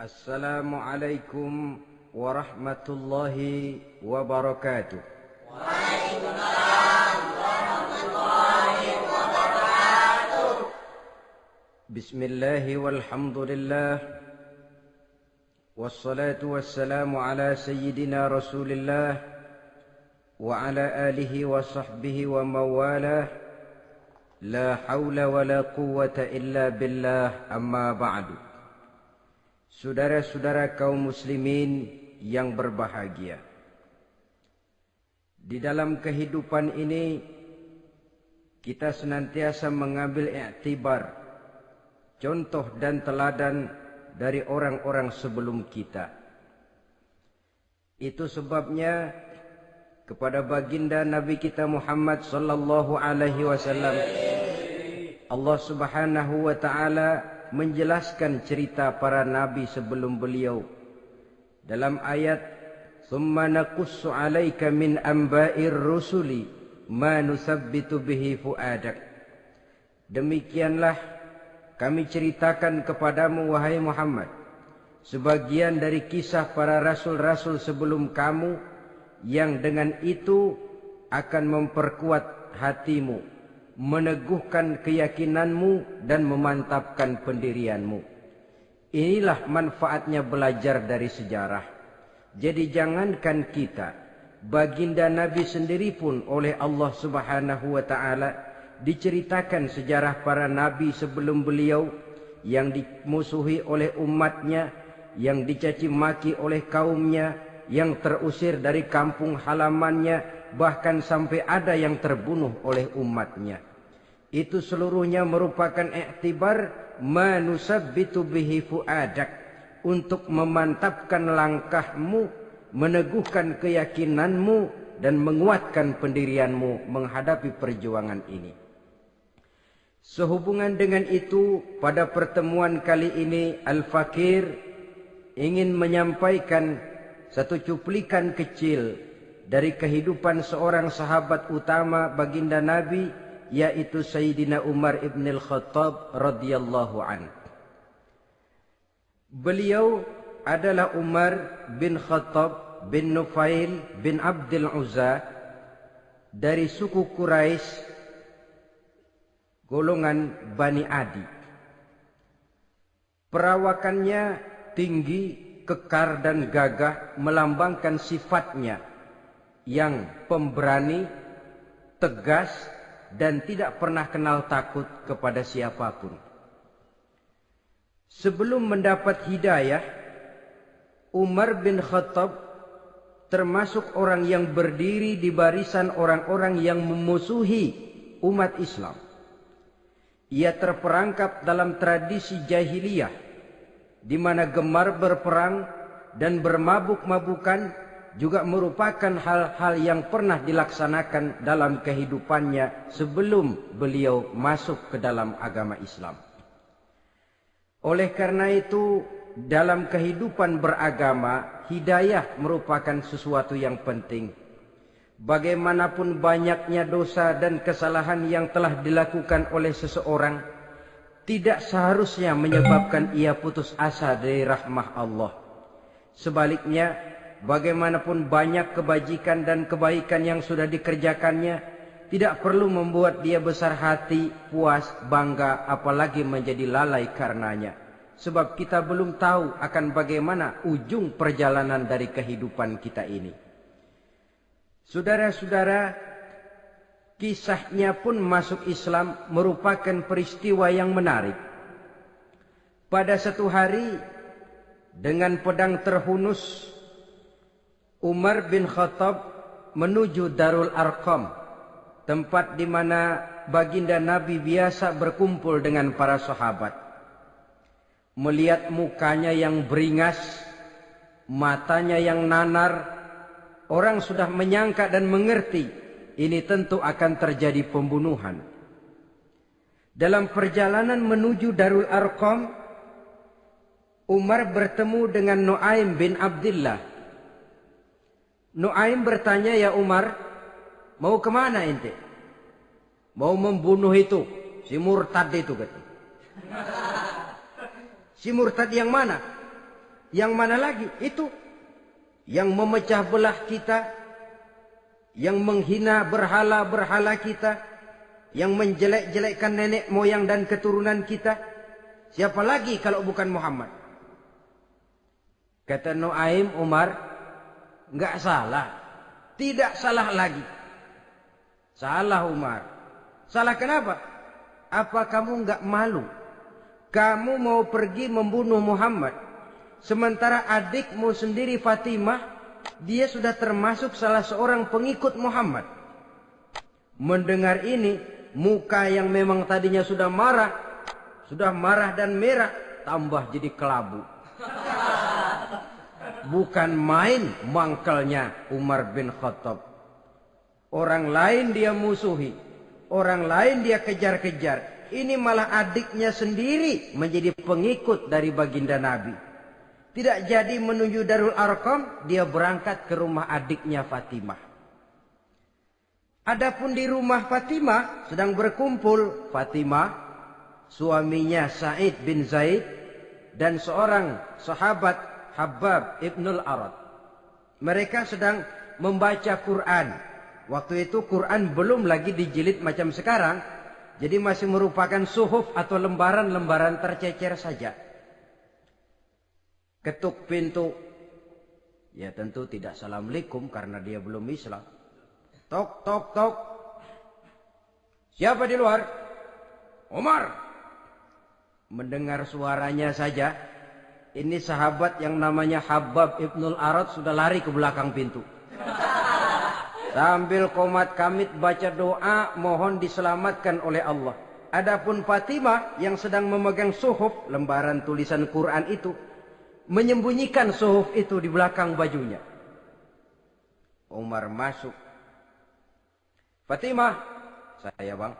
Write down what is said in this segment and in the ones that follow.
السلام عليكم ورحمة الله وبركاته. وعليكم السلام ورحمة الله وبركاته بسم الله والحمد لله والصلاة والسلام على سيدنا رسول الله وعلى آله وصحبه ومن والاه لا حول ولا قوة إلا بالله. أما بعد. Saudara-saudara kaum muslimin yang berbahagia. Di dalam kehidupan ini kita senantiasa mengambil iktibar contoh dan teladan dari orang-orang sebelum kita. Itu sebabnya kepada baginda Nabi kita Muhammad sallallahu alaihi wasallam Allah Subhanahu wa taala menjelaskan cerita para nabi sebelum beliau. Dalam ayat summa naqussu 'alaika min amba'ir rusuli ma nusabbitu bihi fuadak. Demikianlah kami ceritakan kepadamu wahai Muhammad. Sebagian dari kisah para rasul-rasul sebelum kamu yang dengan itu akan memperkuat hatimu meneguhkan keyakinanmu dan memantapkan pendirianmu. Inilah manfaatnya belajar dari sejarah. Jadi jangankan kita, baginda Nabi sendiri pun oleh Allah Subhanahu wa taala diceritakan sejarah para nabi sebelum beliau yang dimusuhi oleh umatnya, yang dicaci maki oleh kaumnya, yang terusir dari kampung halamannya, bahkan sampai ada yang terbunuh oleh umatnya. Itu seluruhnya merupakan iktibar manusabbitu bihi fuadak untuk memantapkan langkahmu, meneguhkan keyakinanmu dan menguatkan pendirianmu menghadapi perjuangan ini. Sehubungan dengan itu, pada pertemuan kali ini Al-Fakir ingin menyampaikan satu cuplikan kecil dari kehidupan seorang sahabat utama baginda Nabi yaitu Sayyidina Umar ibn al-Khattab radhiyallahu an. Beliau adalah Umar bin Khattab bin Nufail bin Abdul Uzza dari suku Quraisy golongan Bani Adi. Perawakannya tinggi, kekar dan gagah melambangkan sifatnya yang pemberani, tegas, dan tidak pernah kenal takut kepada siapa pun. Sebelum mendapat hidayah, Umar bin Khattab termasuk orang yang berdiri di barisan orang-orang yang memusuhi umat Islam. Ia terperangkap dalam tradisi jahiliyah di mana gemar berperang dan bermabuk-mabukan juga merupakan hal-hal yang pernah dilaksanakan dalam kehidupannya sebelum beliau masuk ke dalam agama Islam. Oleh karena itu, dalam kehidupan beragama, hidayah merupakan sesuatu yang penting. Bagaimanapun banyaknya dosa dan kesalahan yang telah dilakukan oleh seseorang, tidak seharusnya menyebabkan ia putus asa dari rahmah Allah. Sebaliknya, bagaimanapun banyak kebajikan dan kebaikan yang sudah dikerjakannya, tidak perlu membuat dia besar hati, puas, bangga, apalagi menjadi lalai karenanya. Sebab kita belum tahu akan bagaimana ujung perjalanan dari kehidupan kita ini. Saudara-saudara, kisahnya pun masuk Islam merupakan peristiwa yang menarik. Pada satu hari, dengan pedang terhunus, Umar bin Khattab menuju Darul Arqam, tempat di mana baginda Nabi biasa berkumpul dengan para sahabat. Melihat mukanya yang beringas, matanya yang nanar, orang sudah menyangka dan mengerti ini tentu akan terjadi pembunuhan. Dalam perjalanan menuju Darul Arqam, Umar bertemu dengan Nuaim bin Abdullah Nuaim bertanya, ya Umar, mau ke mana ente? Mau membunuh itu, si murtad itu kata. Si murtad yang mana? Yang mana lagi? Itu yang memecah belah kita, yang menghina berhala-berhala kita, yang menjelek-jelekkan nenek moyang dan keturunan kita. Siapa lagi kalau bukan Muhammad? Kata Nuaim Umar, enggak salah. Tidak salah lagi. Salah Umar. Salah kenapa? Apa kamu enggak malu? Kamu mau pergi membunuh Muhammad. Sementara adikmu sendiri Fatimah, dia sudah termasuk salah seorang pengikut Muhammad. Mendengar ini, muka yang memang tadinya sudah marah, sudah marah dan merah, tambah jadi kelabu. Bukan main mangkelnya Umar bin Khattab. Orang lain dia musuhi. Orang lain dia kejar-kejar. Ini malah adiknya sendiri menjadi pengikut dari baginda Nabi. Tidak jadi menuju Darul Arqam, dia berangkat ke rumah adiknya Fatimah. Adapun di rumah Fatimah sedang berkumpul Fatimah, suaminya Said bin Zaid dan seorang sahabat Habab Ibnul Arad. Mereka sedang membaca Quran. Waktu itu Quran belum lagi dijilid macam sekarang. Jadi masih merupakan suhuf atau lembaran-lembaran tercecer saja. Ketuk pintu. Ya tentu tidak assalamualaikum karena dia belum Islam. Tok, tok, tok. Siapa di luar? Umar. Mendengar suaranya saja, ini sahabat yang namanya Habab Ibnul Arad sudah lari ke belakang pintu. Sambil komat kamit baca doa mohon diselamatkan oleh Allah. Adapun Fatimah yang sedang memegang suhuf lembaran tulisan Quran itu menyembunyikan suhuf itu di belakang bajunya. Umar masuk. Fatimah, saya bang.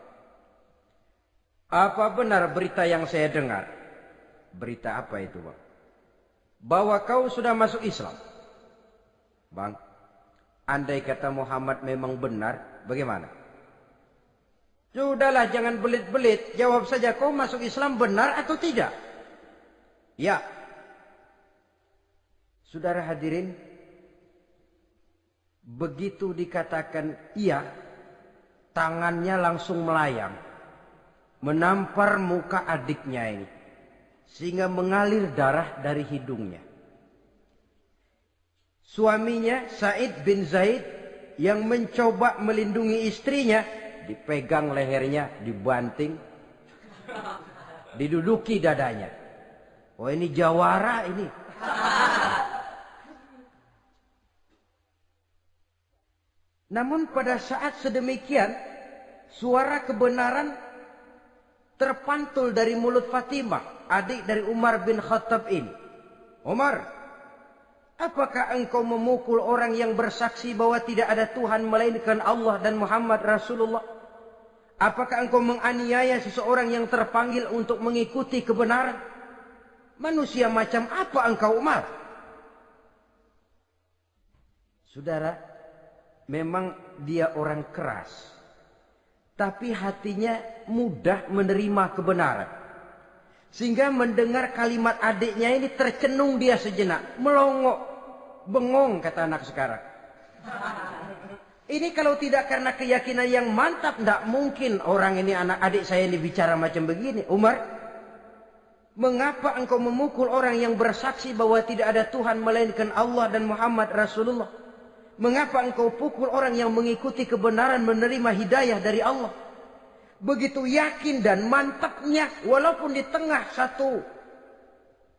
Apa benar berita yang saya dengar? Berita apa itu bang? Bahwa kau sudah masuk Islam. Bang, Andai kata Muhammad memang benar, bagaimana? Sudahlah jangan belit-belit. Jawab saja kau masuk Islam benar atau tidak? Ya. Saudara hadirin. Begitu dikatakan iya. Tangannya langsung melayang. Menampar muka adiknya ini. Sehingga mengalir darah dari hidungnya. Suaminya Said bin Zaid yang mencoba melindungi istrinya dipegang lehernya, dibanting, diduduki dadanya. Oh ini jawara ini. Namun pada saat sedemikian suara kebenaran terpantul dari mulut Fatimah, adik dari Umar bin Khattab ini. Umar, Apakah engkau memukul orang yang bersaksi bahwa tidak ada Tuhan melainkan Allah dan Muhammad Rasulullah? Apakah engkau menganiaya seseorang yang terpanggil untuk mengikuti kebenaran? Manusia macam apa engkau Umar? Saudara, memang dia orang keras. Tapi hatinya mudah menerima kebenaran. Sehingga mendengar kalimat adiknya ini tercenung dia sejenak. Melongok bengong kata anak sekarang. Ini kalau tidak karena keyakinan yang mantap, tidak mungkin orang ini anak adik saya ini bicara macam begini. Umar, mengapa engkau memukul orang yang bersaksi bahwa tidak ada Tuhan melainkan Allah dan Muhammad Rasulullah? Mengapa engkau pukul orang yang mengikuti kebenaran menerima hidayah dari Allah? Begitu yakin dan mantapnya walaupun di tengah satu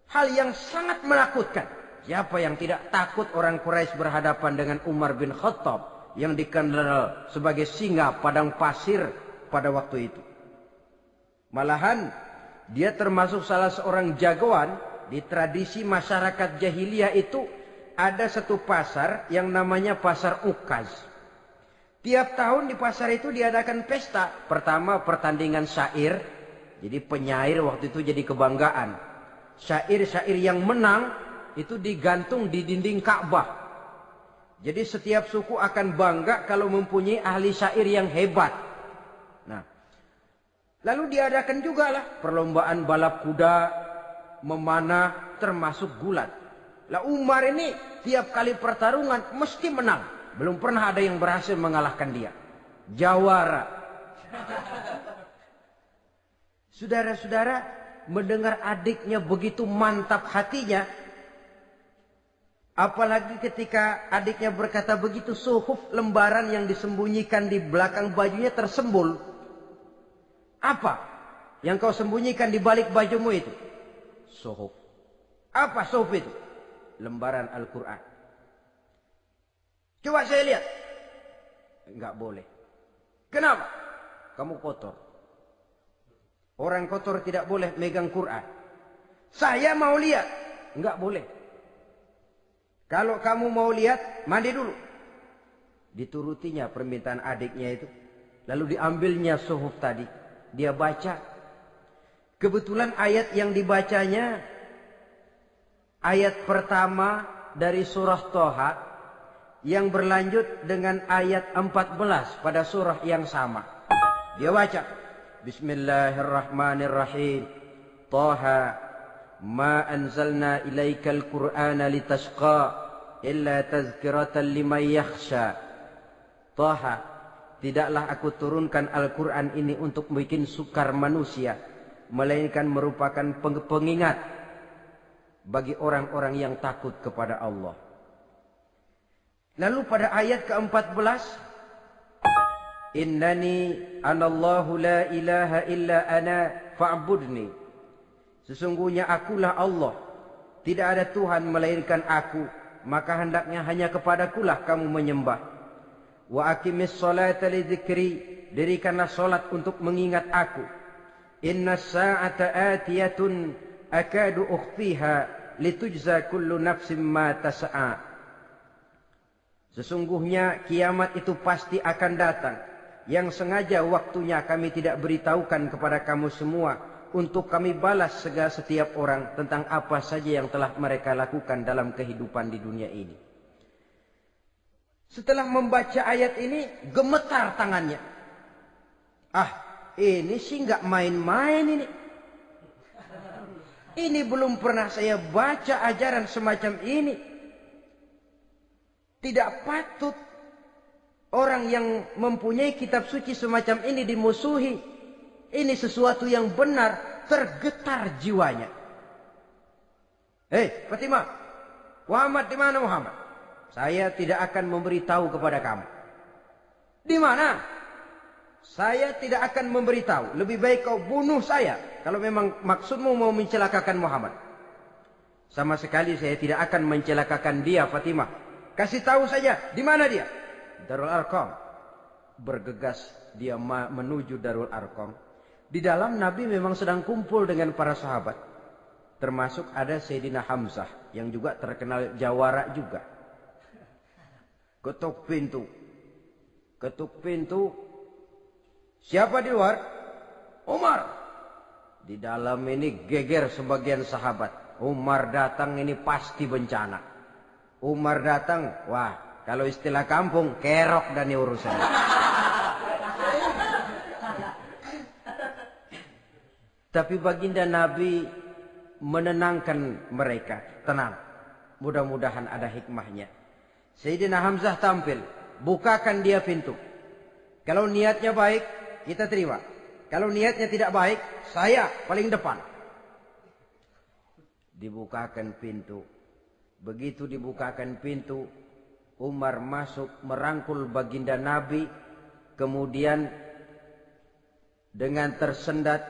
hal yang sangat menakutkan. Siapa yang tidak takut orang Quraisy berhadapan dengan Umar bin Khattab yang dikenal sebagai singa padang pasir pada waktu itu. Malahan dia termasuk salah seorang jagoan di tradisi masyarakat jahiliyah itu ada satu pasar yang namanya pasar Ukaz. Tiap tahun di pasar itu diadakan pesta. Pertama pertandingan syair. Jadi penyair waktu itu jadi kebanggaan. Syair-syair yang menang itu digantung di dinding Ka'bah. Jadi setiap suku akan bangga kalau mempunyai ahli syair yang hebat. Nah, lalu diadakan juga lah perlombaan balap kuda, memanah, termasuk gulat. Lah Umar ini tiap kali pertarungan mesti menang. Belum pernah ada yang berhasil mengalahkan dia. Jawara. Saudara-saudara, mendengar adiknya begitu mantap hatinya, Apalagi ketika adiknya berkata begitu suhuf lembaran yang disembunyikan di belakang bajunya tersembul. Apa yang kau sembunyikan di balik bajumu itu? Suhuf. Apa suhuf itu? Lembaran Al-Quran. Coba saya lihat. Enggak boleh. Kenapa? Kamu kotor. Orang kotor tidak boleh megang Quran. Saya mau lihat. Enggak boleh. Kalau kamu mau lihat, mandi dulu. Diturutinya permintaan adiknya itu. Lalu diambilnya suhuf tadi. Dia baca. Kebetulan ayat yang dibacanya. Ayat pertama dari surah Toha. Yang berlanjut dengan ayat 14 pada surah yang sama. Dia baca. Bismillahirrahmanirrahim. Toha. Ma anzalna ilaikal qur'ana litashqa illa tazkiratan liman yakhsha. Taha, tidaklah aku turunkan Al-Quran ini untuk bikin sukar manusia, melainkan merupakan pengingat bagi orang-orang yang takut kepada Allah. Lalu pada ayat ke-14, Innani anallahu la ilaha illa ana fa'budni. Sesungguhnya akulah Allah. Tidak ada Tuhan melainkan aku maka hendaknya hanya kepadakulah kamu menyembah. Wa aqimis salata li dzikri, dirikanlah salat untuk mengingat aku. Inna sa'ata atiyatun akadu ukhfiha litujza kullu nafsin ma tas'a. Sesungguhnya kiamat itu pasti akan datang. Yang sengaja waktunya kami tidak beritahukan kepada kamu semua untuk kami balas segala setiap orang tentang apa saja yang telah mereka lakukan dalam kehidupan di dunia ini. Setelah membaca ayat ini, gemetar tangannya. Ah, ini sih nggak main-main ini. Ini belum pernah saya baca ajaran semacam ini. Tidak patut orang yang mempunyai kitab suci semacam ini dimusuhi ini sesuatu yang benar, tergetar jiwanya. Hei, Fatimah, Muhammad di mana Muhammad? Saya tidak akan memberitahu kepada kamu. Di mana? Saya tidak akan memberitahu. Lebih baik kau bunuh saya. Kalau memang maksudmu mau mencelakakan Muhammad. Sama sekali saya tidak akan mencelakakan dia Fatimah. Kasih tahu saja di mana dia. Darul Arqam. Bergegas dia menuju Darul Arqam. Di dalam Nabi memang sedang kumpul dengan para sahabat. Termasuk ada Sayyidina Hamzah yang juga terkenal jawara juga. Ketuk pintu. Ketuk pintu. Siapa di luar? Umar. Di dalam ini geger sebagian sahabat. Umar datang ini pasti bencana. Umar datang, wah kalau istilah kampung kerok dan urusan. Tapi baginda Nabi menenangkan mereka. Tenang. Mudah-mudahan ada hikmahnya. Sayyidina Hamzah tampil. Bukakan dia pintu. Kalau niatnya baik, kita terima. Kalau niatnya tidak baik, saya paling depan. Dibukakan pintu. Begitu dibukakan pintu, Umar masuk merangkul baginda Nabi. Kemudian dengan tersendat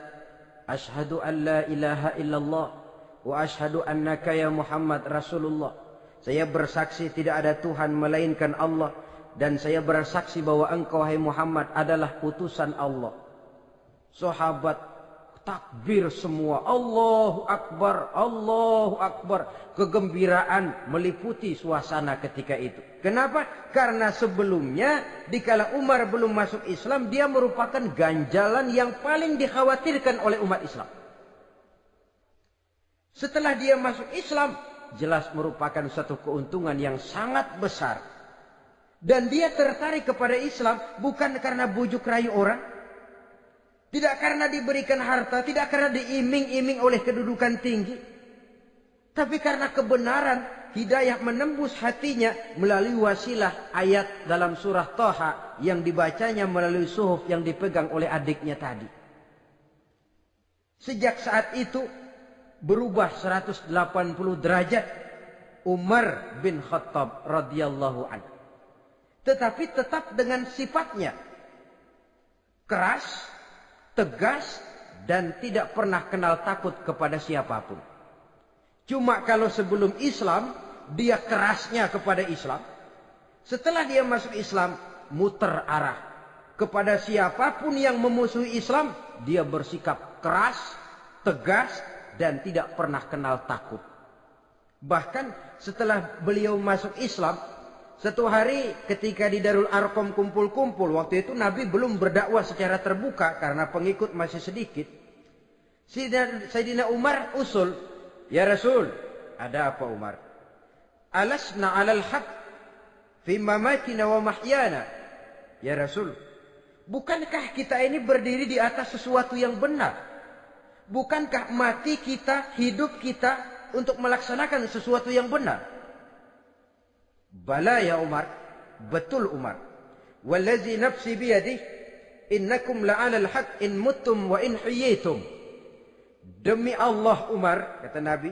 Ashhadu an la ilaha illallah wa ashhadu annaka ya Muhammad Rasulullah. Saya bersaksi tidak ada Tuhan melainkan Allah dan saya bersaksi bahwa engkau hai Muhammad adalah utusan Allah. Sahabat takbir semua. Allahu Akbar, Allahu Akbar. Kegembiraan meliputi suasana ketika itu. Kenapa? Karena sebelumnya dikala Umar belum masuk Islam, dia merupakan ganjalan yang paling dikhawatirkan oleh umat Islam. Setelah dia masuk Islam, jelas merupakan satu keuntungan yang sangat besar. Dan dia tertarik kepada Islam bukan karena bujuk rayu orang, tidak karena diberikan harta, tidak karena diiming-iming oleh kedudukan tinggi. Tapi karena kebenaran, hidayah menembus hatinya melalui wasilah ayat dalam surah Toha yang dibacanya melalui suhuf yang dipegang oleh adiknya tadi. Sejak saat itu berubah 180 derajat Umar bin Khattab radhiyallahu anhu. Tetapi tetap dengan sifatnya keras, tegas, dan tidak pernah kenal takut kepada siapa pun. Cuma kalau sebelum Islam, dia kerasnya kepada Islam. Setelah dia masuk Islam, muter arah. Kepada siapa pun yang memusuhi Islam, dia bersikap keras, tegas, dan tidak pernah kenal takut. Bahkan setelah beliau masuk Islam, satu hari ketika di Darul Arkom kumpul-kumpul, waktu itu Nabi belum berdakwah secara terbuka karena pengikut masih sedikit. Sayyidina Umar usul, Ya Rasul, ada apa Umar? Alasna alal haq fi mamatina wa mahyana. Ya Rasul, bukankah kita ini berdiri di atas sesuatu yang benar? Bukankah mati kita, hidup kita untuk melaksanakan sesuatu yang benar? Bala ya Umar, betul Umar. Wallazi nafsi biyadih, innakum la'ala al-haq in muttum wa in hiyitum. Demi Allah Umar, kata Nabi,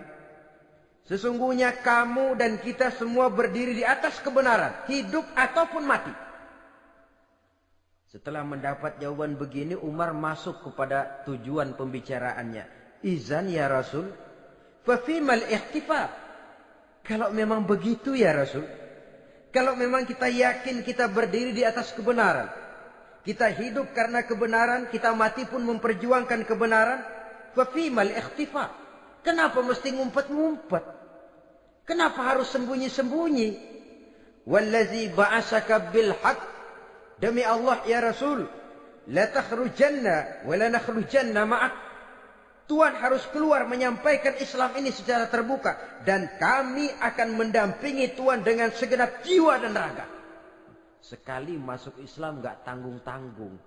sesungguhnya kamu dan kita semua berdiri di atas kebenaran, hidup ataupun mati. Setelah mendapat jawaban begini, Umar masuk kepada tujuan pembicaraannya. Izan ya Rasul, fafimal ihtifa. Kalau memang begitu ya Rasul, kalau memang kita yakin kita berdiri di atas kebenaran, kita hidup karena kebenaran, kita mati pun memperjuangkan kebenaran, Fafimal ikhtifa. Kenapa mesti ngumpet-ngumpet? Kenapa harus sembunyi-sembunyi? Wallazi ba'asaka bil haq. Demi Allah ya Rasul. La takhrujanna wa la nakhrujanna ma'ak. Tuhan harus keluar menyampaikan Islam ini secara terbuka. Dan kami akan mendampingi Tuhan dengan segenap jiwa dan raga. Sekali masuk Islam gak tanggung-tanggung.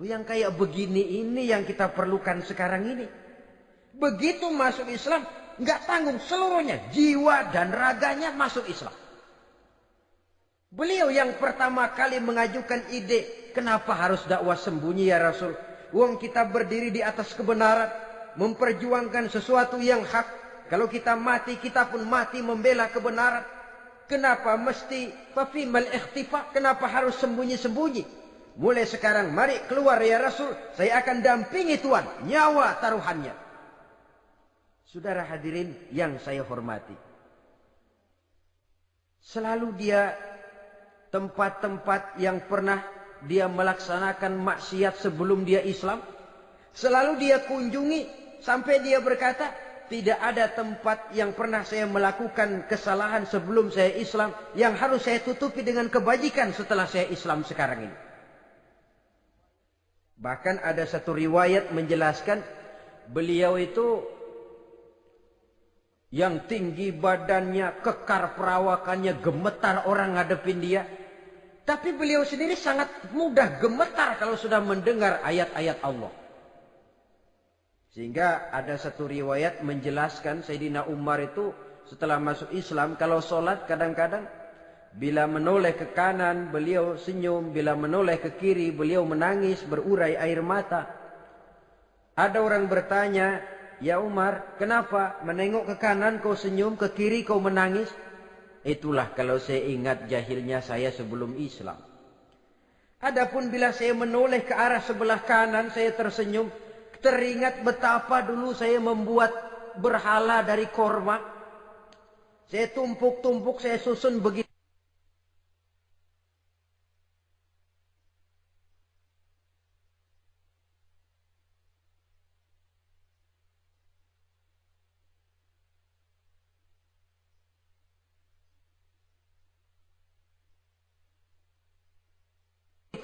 Yang kayak begini ini yang kita perlukan sekarang ini. Begitu masuk Islam, nggak tanggung seluruhnya, jiwa dan raganya masuk Islam. Beliau yang pertama kali mengajukan ide, kenapa harus dakwah sembunyi ya Rasul? Uang kita berdiri di atas kebenaran, memperjuangkan sesuatu yang hak. Kalau kita mati, kita pun mati membela kebenaran. Kenapa mesti fafimal ikhtifa? Kenapa harus sembunyi-sembunyi? Mulai sekarang mari keluar ya Rasul. Saya akan dampingi Tuhan. Nyawa taruhannya. Saudara hadirin yang saya hormati. Selalu dia tempat-tempat yang pernah dia melaksanakan maksiat sebelum dia Islam. Selalu dia kunjungi sampai dia berkata, tidak ada tempat yang pernah saya melakukan kesalahan sebelum saya Islam yang harus saya tutupi dengan kebajikan setelah saya Islam sekarang ini. Bahkan ada satu riwayat menjelaskan beliau itu yang tinggi badannya, kekar perawakannya, gemetar orang ngadepin dia. Tapi beliau sendiri sangat mudah gemetar kalau sudah mendengar ayat-ayat Allah. Sehingga ada satu riwayat menjelaskan Sayyidina Umar itu setelah masuk Islam kalau sholat kadang-kadang Bila menoleh ke kanan, beliau senyum. Bila menoleh ke kiri, beliau menangis, berurai air mata. Ada orang bertanya, Ya Umar, kenapa menengok ke kanan kau senyum, ke kiri kau menangis? Itulah kalau saya ingat jahilnya saya sebelum Islam. Adapun bila saya menoleh ke arah sebelah kanan, saya tersenyum. Teringat betapa dulu saya membuat berhala dari korma. Saya tumpuk-tumpuk, saya susun begitu.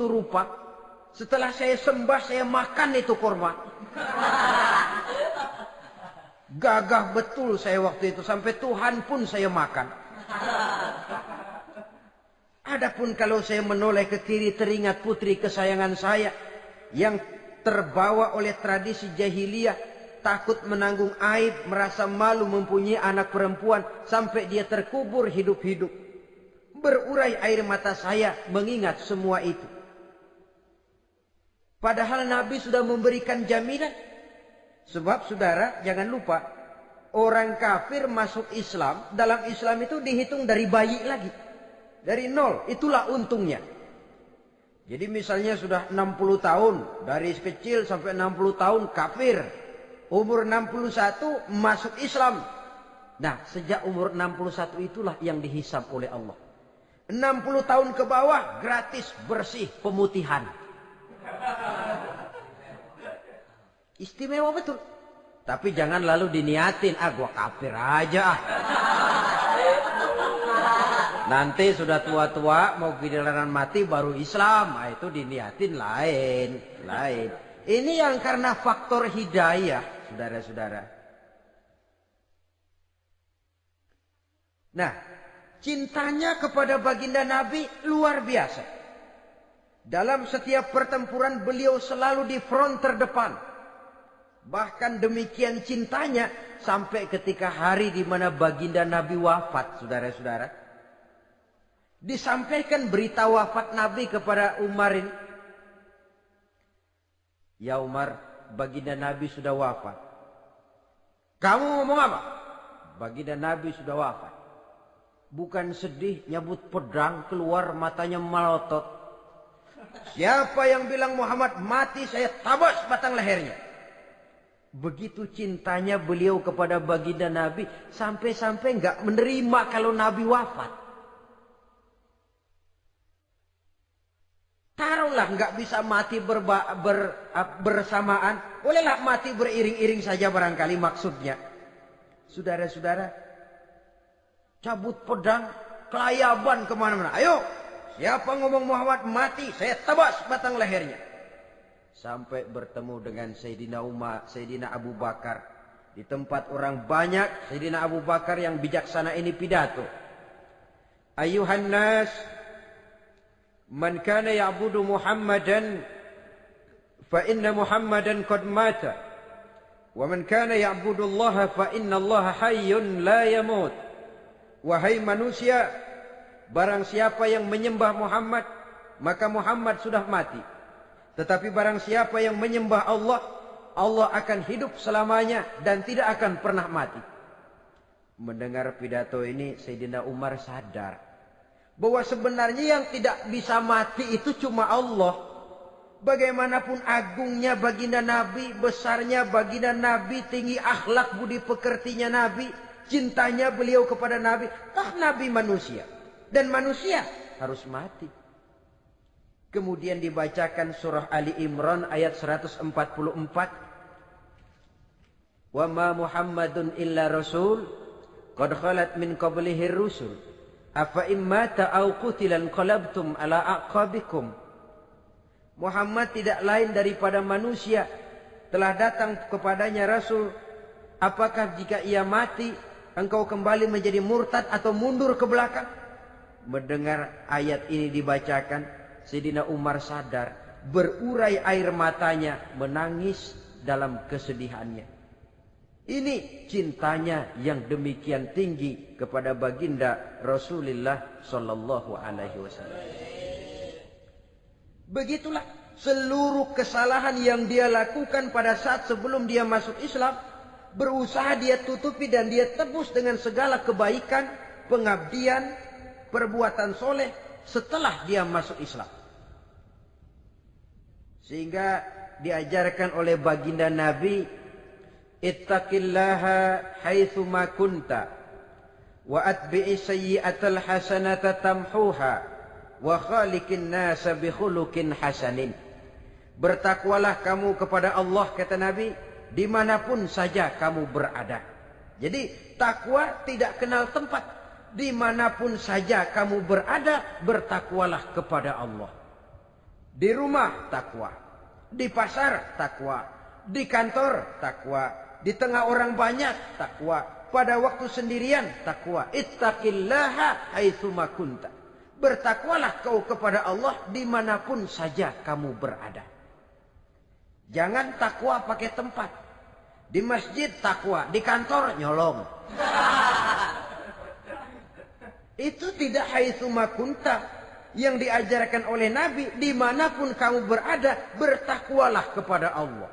Itu rupa. Setelah saya sembah, saya makan itu kurma. Gagah betul saya waktu itu. Sampai Tuhan pun saya makan. Adapun kalau saya menoleh ke kiri teringat putri kesayangan saya. Yang terbawa oleh tradisi jahiliyah. takut menanggung aib, merasa malu mempunyai anak perempuan sampai dia terkubur hidup-hidup. Berurai air mata saya mengingat semua itu. Padahal Nabi sudah memberikan jaminan. Sebab saudara jangan lupa orang kafir masuk Islam, dalam Islam itu dihitung dari bayi lagi. Dari nol, itulah untungnya. Jadi misalnya sudah 60 tahun, dari kecil sampai 60 tahun kafir. Umur 61 masuk Islam. Nah, sejak umur 61 itulah yang dihisap oleh Allah. 60 tahun ke bawah gratis bersih pemutihan. Istimewa betul. Tapi jangan lalu diniatin, ah gua kafir aja ah. Nanti sudah tua-tua mau giliran mati baru Islam, nah, itu diniatin lain, lain. Ini yang karena faktor hidayah, saudara-saudara. Nah, cintanya kepada baginda Nabi luar biasa. Dalam setiap pertempuran beliau selalu di front terdepan. Bahkan demikian cintanya sampai ketika hari di mana baginda Nabi wafat, saudara-saudara. Disampaikan berita wafat Nabi kepada Umar ini. Ya Umar, baginda Nabi sudah wafat. Kamu ngomong apa? Baginda Nabi sudah wafat. Bukan sedih, nyabut pedang, keluar matanya melotot. Siapa yang bilang Muhammad mati, saya tabas batang lehernya. Begitu cintanya beliau kepada baginda Nabi sampai-sampai nggak menerima kalau Nabi wafat. Taruhlah nggak bisa mati berba, ber, bersamaan, bolehlah mati beriring-iring saja barangkali maksudnya. Saudara-saudara, cabut pedang, kelayaban ke mana-mana. Ayo, siapa ngomong Muhammad mati, saya tebas batang lehernya sampai bertemu dengan Sayyidina Umar, Sayyidina Abu Bakar. Di tempat orang banyak, Sayyidina Abu Bakar yang bijaksana ini pidato. Ayuhan nas, man kana ya'budu Muhammadan, fa inna Muhammadan qad mata. Wa man kana ya'budu Allah, fa inna Allah hayyun la yamut. Wahai manusia, barang siapa yang menyembah Muhammad, maka Muhammad sudah mati. Tetapi barang siapa yang menyembah Allah, Allah akan hidup selamanya dan tidak akan pernah mati. Mendengar pidato ini, Sayyidina Umar sadar bahwa sebenarnya yang tidak bisa mati itu cuma Allah. Bagaimanapun agungnya baginda Nabi, besarnya baginda Nabi, tinggi akhlak budi pekertinya Nabi, cintanya beliau kepada Nabi, tak Nabi manusia. Dan manusia harus mati. Kemudian dibacakan surah Ali Imran ayat 144. Wa ma Muhammadun illa rasul qad khalat min qablihi rusul. Afa immata aw qutilan qalabtum ala aqabikum. Muhammad tidak lain daripada manusia telah datang kepadanya rasul. Apakah jika ia mati engkau kembali menjadi murtad atau mundur ke belakang? Mendengar ayat ini dibacakan Sayyidina Umar sadar, berurai air matanya, menangis dalam kesedihannya. Ini cintanya yang demikian tinggi kepada baginda Rasulullah sallallahu alaihi wasallam. Begitulah seluruh kesalahan yang dia lakukan pada saat sebelum dia masuk Islam berusaha dia tutupi dan dia tebus dengan segala kebaikan, pengabdian, perbuatan soleh setelah dia masuk Islam. Sehingga diajarkan oleh baginda Nabi, Ittaqillaha haitsu ma kunta wa atbi'i sayyi'atal hasanata tamhuha wa khaliqin nasa bi hasanin. Bertakwalah kamu kepada Allah kata Nabi di mana pun saja kamu berada. Jadi takwa tidak kenal tempat. Di mana pun saja kamu berada, bertakwalah kepada Allah. Di rumah takwa, di pasar takwa, di kantor takwa, di tengah orang banyak takwa, pada waktu sendirian takwa. Ittaqillaha haitsuma kunta. Bertakwalah kau kepada Allah di mana pun saja kamu berada. Jangan takwa pakai tempat. Di masjid takwa, di kantor nyolong. Itu tidak haitsu makunta yang diajarkan oleh Nabi di mana pun kamu berada bertakwalah kepada Allah.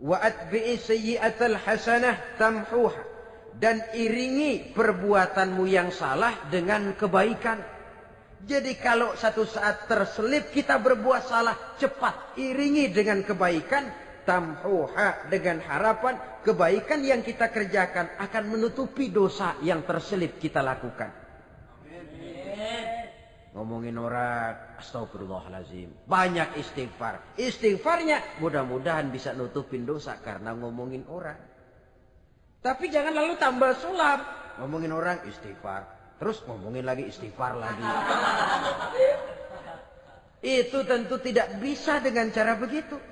Wa atbi'i sayyi'atal hasanah tamhuha dan iringi perbuatanmu yang salah dengan kebaikan. Jadi kalau satu saat terselip kita berbuat salah, cepat iringi dengan kebaikan, tamhuha dengan harapan kebaikan yang kita kerjakan akan menutupi dosa yang terselip kita lakukan. Ngomongin orang astagfirullahalazim. Banyak istighfar. Istighfarnya mudah-mudahan bisa nutupin dosa karena ngomongin orang. Tapi jangan lalu tambah sulap. Ngomongin orang istighfar. Terus ngomongin lagi istighfar lagi. Itu tentu tidak bisa dengan cara begitu.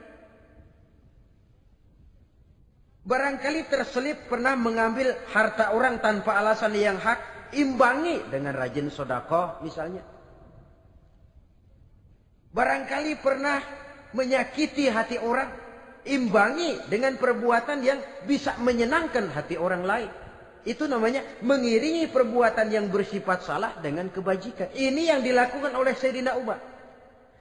Barangkali terselip pernah mengambil harta orang tanpa alasan yang hak. Imbangi dengan rajin sodakoh misalnya. Barangkali pernah menyakiti hati orang. Imbangi dengan perbuatan yang bisa menyenangkan hati orang lain. Itu namanya mengiringi perbuatan yang bersifat salah dengan kebajikan. Ini yang dilakukan oleh Sayyidina Umar.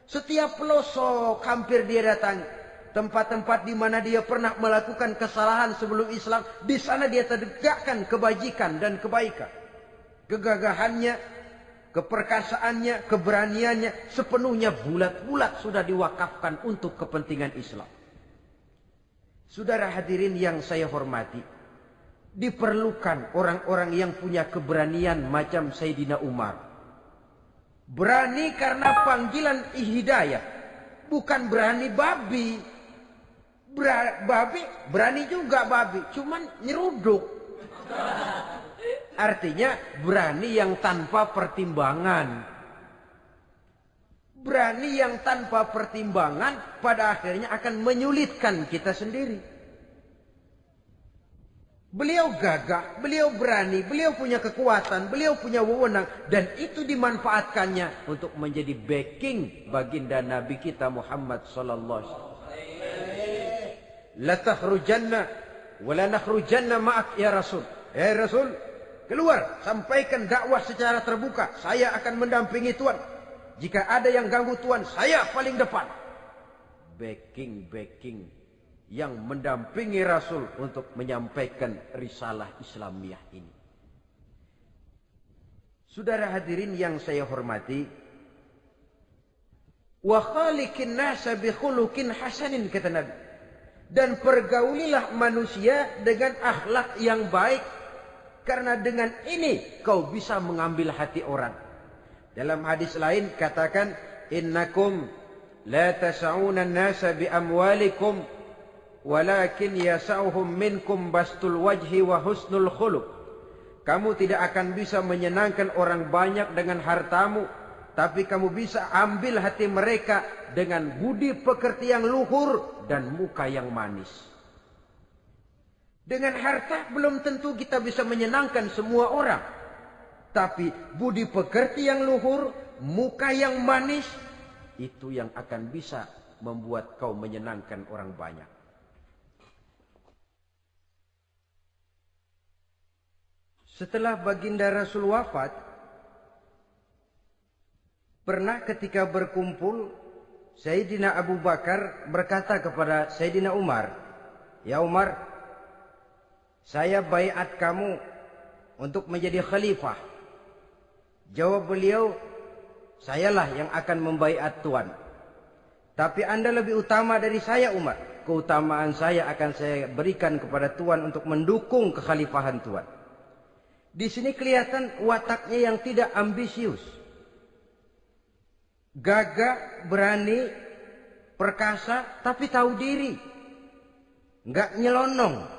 Setiap pelosok hampir dia datangi. Tempat-tempat di mana dia pernah melakukan kesalahan sebelum Islam. Di sana dia tegakkan kebajikan dan kebaikan. Kegagahannya, keperkasaannya, keberaniannya sepenuhnya bulat-bulat sudah diwakafkan untuk kepentingan Islam. Saudara hadirin yang saya hormati, diperlukan orang-orang yang punya keberanian macam Sayyidina Umar. Berani karena panggilan hidayah, bukan berani babi. Ber babi berani juga babi, cuman nyeruduk. Artinya berani yang tanpa pertimbangan. Berani yang tanpa pertimbangan pada akhirnya akan menyulitkan kita sendiri. Beliau gagah, beliau berani, beliau punya kekuatan, beliau punya wewenang. Dan itu dimanfaatkannya untuk menjadi backing baginda Nabi kita Muhammad sallallahu alaihi wasallam. Ma'ak ya Rasul. Ya Rasul, keluar sampaikan dakwah secara terbuka. Saya akan mendampingi Tuhan. Jika ada yang ganggu Tuhan, saya paling depan. Backing, backing yang mendampingi Rasul untuk menyampaikan risalah Islamiyah ini. Saudara hadirin yang saya hormati, wa khaliqin nasa bi hasanin kata Nabi dan pergaulilah manusia dengan akhlak yang baik karena dengan ini kau bisa mengambil hati orang dalam hadis lain katakan innakum la tas'una an-nasa bi amwalikum walakin yas'uhum minkum bastul wajhi wa husnul khuluq kamu tidak akan bisa menyenangkan orang banyak dengan hartamu tapi kamu bisa ambil hati mereka dengan budi pekerti yang luhur dan muka yang manis. Dengan harta belum tentu kita bisa menyenangkan semua orang. Tapi budi pekerti yang luhur, muka yang manis, itu yang akan bisa membuat kau menyenangkan orang banyak. Setelah baginda Rasul wafat, pernah ketika berkumpul Sayyidina Abu Bakar berkata kepada Sayyidina Umar, "Ya Umar, saya baiat kamu untuk menjadi khalifah." Jawab beliau, "Sayalah yang akan membaiat Tuan. Tapi Anda lebih utama dari saya, Umar. Keutamaan saya akan saya berikan kepada Tuan untuk mendukung kekhalifahan Tuan." Di sini kelihatan wataknya yang tidak ambisius gagah, berani, perkasa, tapi tahu diri. Enggak nyelonong.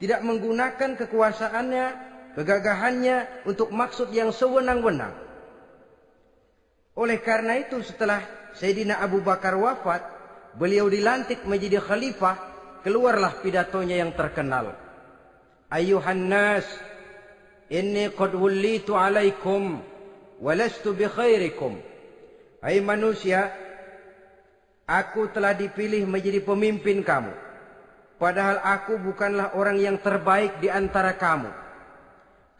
Tidak menggunakan kekuasaannya, kegagahannya untuk maksud yang sewenang-wenang. Oleh karena itu setelah Sayyidina Abu Bakar wafat, beliau dilantik menjadi khalifah, keluarlah pidatonya yang terkenal. Ayuhan nas, inni qad wullitu alaikum, walastu bi khairikum. Hai manusia, aku telah dipilih menjadi pemimpin kamu. Padahal aku bukanlah orang yang terbaik di antara kamu.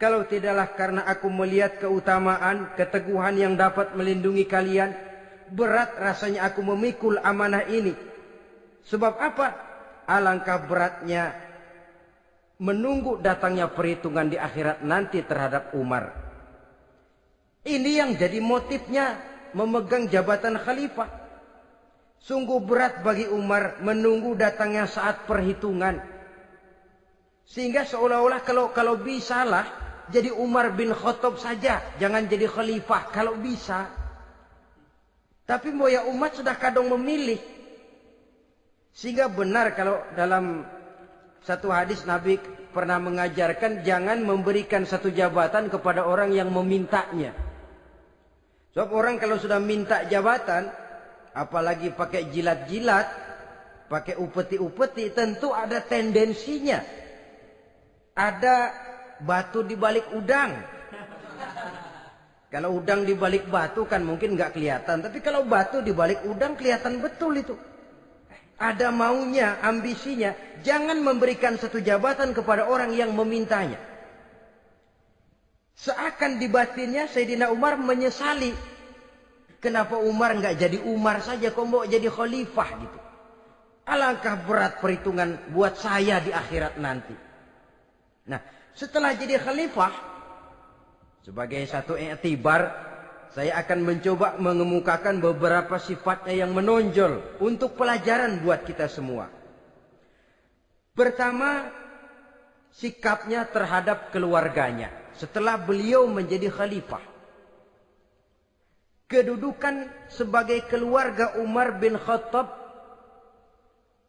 Kalau tidaklah karena aku melihat keutamaan, keteguhan yang dapat melindungi kalian, berat rasanya aku memikul amanah ini. Sebab apa? Alangkah beratnya menunggu datangnya perhitungan di akhirat nanti terhadap Umar. Ini yang jadi motifnya memegang jabatan khalifah. Sungguh berat bagi Umar menunggu datangnya saat perhitungan. Sehingga seolah-olah kalau kalau bisalah jadi Umar bin Khattab saja, jangan jadi khalifah kalau bisa. Tapi moya umat sudah kadang memilih. Sehingga benar kalau dalam satu hadis Nabi pernah mengajarkan jangan memberikan satu jabatan kepada orang yang memintanya. Sebab orang kalau sudah minta jabatan, apalagi pakai jilat-jilat, pakai upeti-upeti, tentu ada tendensinya. Ada batu di balik udang. Kalau udang di balik batu kan mungkin nggak kelihatan, tapi kalau batu di balik udang kelihatan betul itu. Ada maunya, ambisinya. Jangan memberikan satu jabatan kepada orang yang memintanya. Seakan di batinnya Sayyidina Umar menyesali Kenapa Umar nggak jadi Umar saja, kok mau jadi khalifah gitu? Alangkah berat perhitungan buat saya di akhirat nanti. Nah, setelah jadi khalifah, sebagai satu iktibar, saya akan mencoba mengemukakan beberapa sifatnya yang menonjol untuk pelajaran buat kita semua. Pertama, sikapnya terhadap keluarganya setelah beliau menjadi khalifah kedudukan sebagai keluarga Umar bin Khattab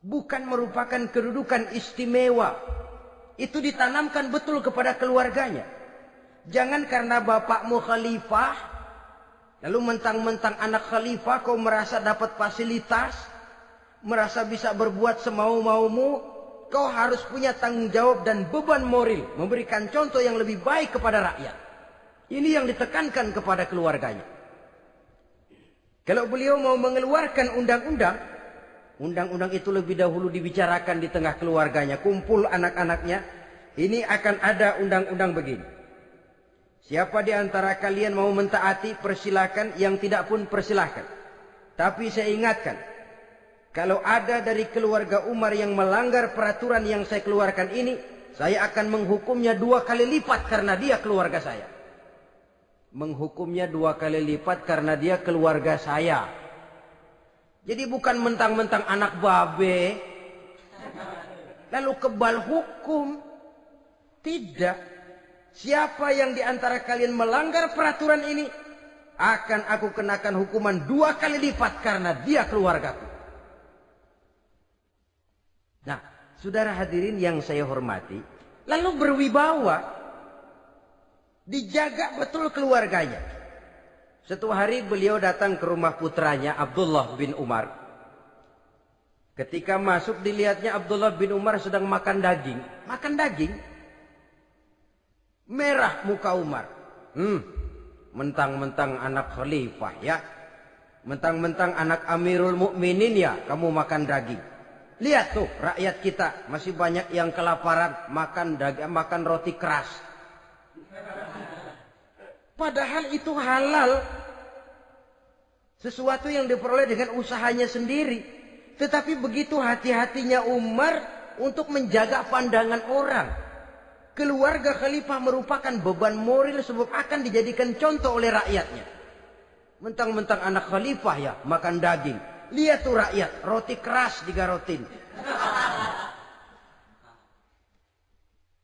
bukan merupakan kedudukan istimewa. Itu ditanamkan betul kepada keluarganya. Jangan karena bapakmu khalifah, lalu mentang-mentang anak khalifah kau merasa dapat fasilitas, merasa bisa berbuat semau-maumu, kau harus punya tanggung jawab dan beban moral, memberikan contoh yang lebih baik kepada rakyat. Ini yang ditekankan kepada keluarganya. Kalau beliau mau mengeluarkan undang-undang, undang-undang itu lebih dahulu dibicarakan di tengah keluarganya, kumpul anak-anaknya, ini akan ada undang-undang begini. Siapa di antara kalian mau mentaati, persilakan, yang tidak pun persilakan. Tapi saya ingatkan, kalau ada dari keluarga Umar yang melanggar peraturan yang saya keluarkan ini, saya akan menghukumnya dua kali lipat karena dia keluarga saya menghukumnya dua kali lipat karena dia keluarga saya. Jadi bukan mentang-mentang anak babe, lalu kebal hukum. Tidak. Siapa yang di antara kalian melanggar peraturan ini, akan aku kenakan hukuman dua kali lipat karena dia keluargaku. Nah, saudara hadirin yang saya hormati, lalu berwibawa Dijaga betul keluarganya. Satu hari beliau datang ke rumah putranya Abdullah bin Umar. Ketika masuk dilihatnya Abdullah bin Umar sedang makan daging. Makan daging. Merah muka Umar. Hmm, mentang-mentang anak khalifah ya. Mentang-mentang anak Amirul Mukminin ya, kamu makan daging. Lihat tuh rakyat kita masih banyak yang kelaparan makan daging, makan roti keras. Padahal itu halal. Sesuatu yang diperoleh dengan usahanya sendiri. Tetapi begitu hati-hatinya Umar untuk menjaga pandangan orang. Keluarga khalifah merupakan beban moral sebab akan dijadikan contoh oleh rakyatnya. Mentang-mentang anak khalifah ya makan daging. Lihat tuh rakyat, roti keras digarotin.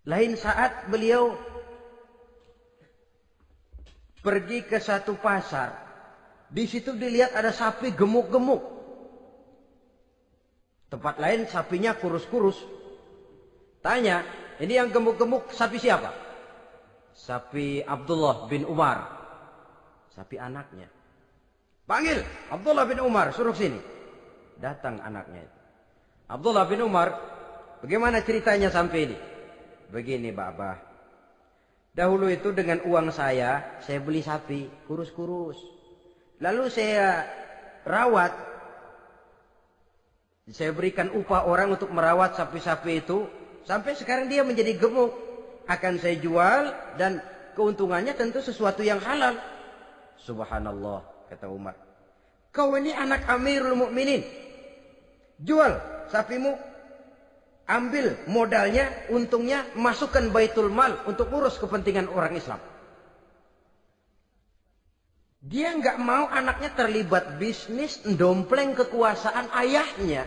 Lain saat beliau pergi ke satu pasar. Di situ dilihat ada sapi gemuk-gemuk. Tempat lain sapinya kurus-kurus. Tanya, ini yang gemuk-gemuk sapi siapa? Sapi Abdullah bin Umar. Sapi anaknya. Panggil Abdullah bin Umar, suruh sini. Datang anaknya Abdullah bin Umar, bagaimana ceritanya sampai ini? Begini, Bapak. Dahulu itu dengan uang saya, saya beli sapi, kurus-kurus. Lalu saya rawat. Saya berikan upah orang untuk merawat sapi-sapi itu. Sampai sekarang dia menjadi gemuk. Akan saya jual dan keuntungannya tentu sesuatu yang halal. Subhanallah, kata Umar. Kau ini anak Amirul Mukminin. Jual sapimu. Ambil modalnya, untungnya, masukkan baitul mal untuk urus kepentingan orang Islam. Dia nggak mau anaknya terlibat bisnis, dompleng kekuasaan ayahnya.